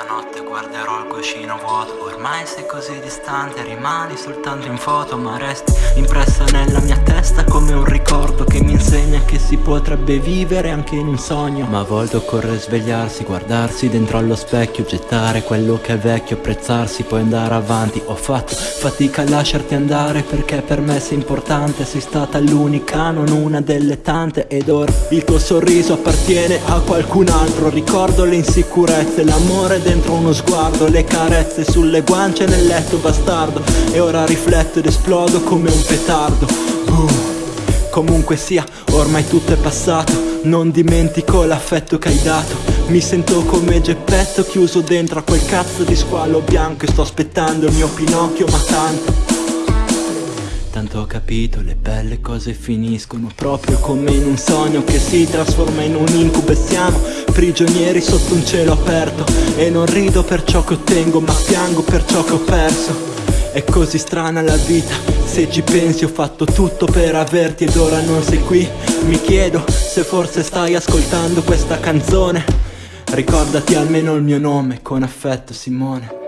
notte guarderò il cuscino vuoto. Ormai sei così distante, rimani soltanto in foto Ma resti impressa nella mia testa come un ricordo Che mi insegna che si potrebbe vivere anche in un sogno. Ma a volte occorre svegliarsi, guardarsi dentro allo specchio Gettare quello che è vecchio, apprezzarsi, poi andare avanti. Ho fatto fatica a lasciarti andare perché per me sei importante. Sei stata l'unica, non una delle tante. Ed ora il tuo sorriso appartiene a qualcun altro. Ricordo le insicurezze, l'amore dentro uno sguardo Le carezze sulle guance nel letto bastardo. E ora rifletto ed esplodo come un petardo. Uh. Comunque sia, ormai tutto è passato. Non dimentico l'affetto che hai dato. Mi sento come Geppetto chiuso dentro a quel cazzo di squalo bianco. E sto aspettando il mio Pinocchio ma tanto. Tanto ho capito, le belle cose finiscono proprio come in un sogno che si trasforma in un incubo e siamo prigionieri sotto un cielo aperto. E non rido per ciò che ottengo ma piango per ciò che ho perso È così strana la vita, se ci pensi ho fatto tutto per averti ed ora non sei qui. Mi chiedo se forse stai ascoltando questa canzone. Ricordati almeno il mio nome, con affetto Simone